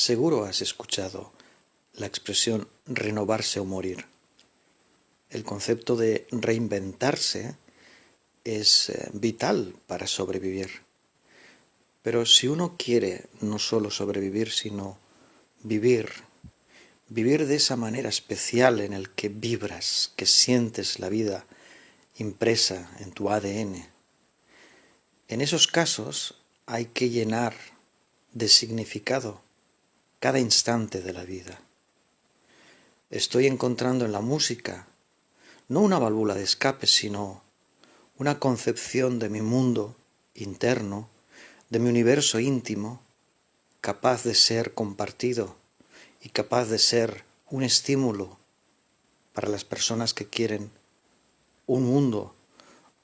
Seguro has escuchado la expresión renovarse o morir. El concepto de reinventarse es eh, vital para sobrevivir. Pero si uno quiere no solo sobrevivir, sino vivir, vivir de esa manera especial en el que vibras, que sientes la vida impresa en tu ADN, en esos casos hay que llenar de significado cada instante de la vida. Estoy encontrando en la música no una válvula de escape, sino una concepción de mi mundo interno, de mi universo íntimo, capaz de ser compartido y capaz de ser un estímulo para las personas que quieren un mundo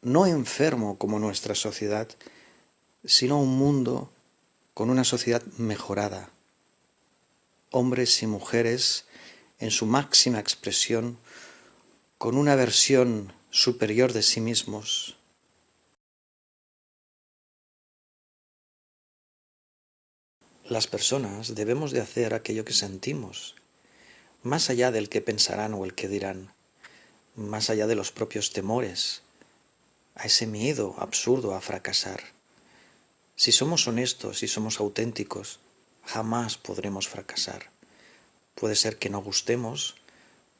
no enfermo como nuestra sociedad, sino un mundo con una sociedad mejorada, hombres y mujeres en su máxima expresión, con una versión superior de sí mismos. Las personas debemos de hacer aquello que sentimos, más allá del que pensarán o el que dirán, más allá de los propios temores, a ese miedo absurdo a fracasar. Si somos honestos y somos auténticos, jamás podremos fracasar. Puede ser que no gustemos,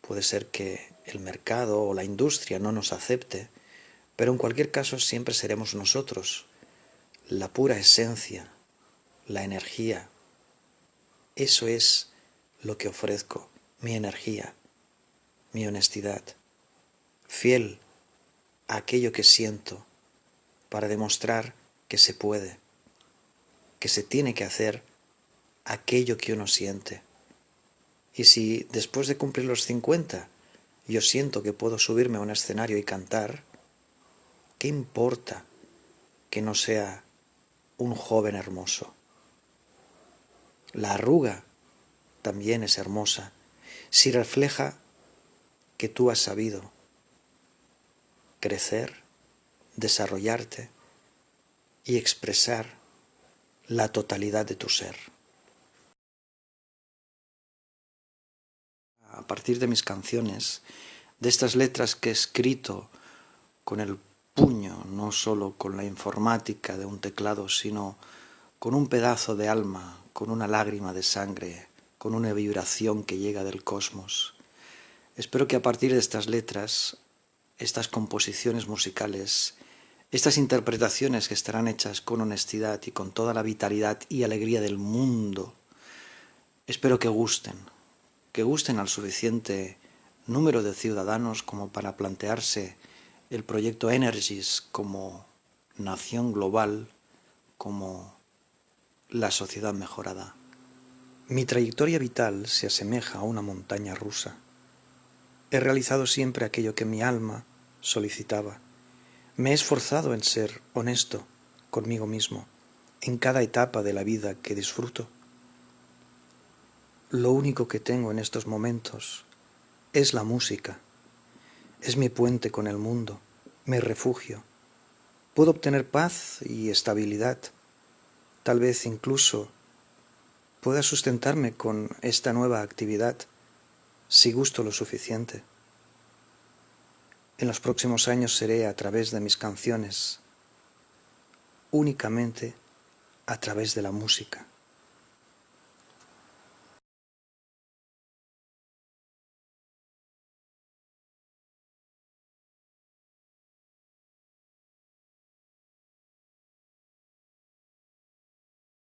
puede ser que el mercado o la industria no nos acepte, pero en cualquier caso siempre seremos nosotros, la pura esencia, la energía. Eso es lo que ofrezco, mi energía, mi honestidad, fiel a aquello que siento, para demostrar que se puede, que se tiene que hacer aquello que uno siente. Y si después de cumplir los 50 yo siento que puedo subirme a un escenario y cantar, ¿qué importa que no sea un joven hermoso? La arruga también es hermosa si refleja que tú has sabido crecer, desarrollarte y expresar la totalidad de tu ser. A partir de mis canciones, de estas letras que he escrito con el puño, no solo con la informática de un teclado, sino con un pedazo de alma, con una lágrima de sangre, con una vibración que llega del cosmos. Espero que a partir de estas letras, estas composiciones musicales, estas interpretaciones que estarán hechas con honestidad y con toda la vitalidad y alegría del mundo, espero que gusten, que gusten al suficiente número de ciudadanos como para plantearse el proyecto Energies como nación global, como la sociedad mejorada. Mi trayectoria vital se asemeja a una montaña rusa. He realizado siempre aquello que mi alma solicitaba. Me he esforzado en ser honesto conmigo mismo en cada etapa de la vida que disfruto. Lo único que tengo en estos momentos es la música. Es mi puente con el mundo, mi refugio. Puedo obtener paz y estabilidad. Tal vez incluso pueda sustentarme con esta nueva actividad si gusto lo suficiente. En los próximos años seré a través de mis canciones, únicamente a través de la música.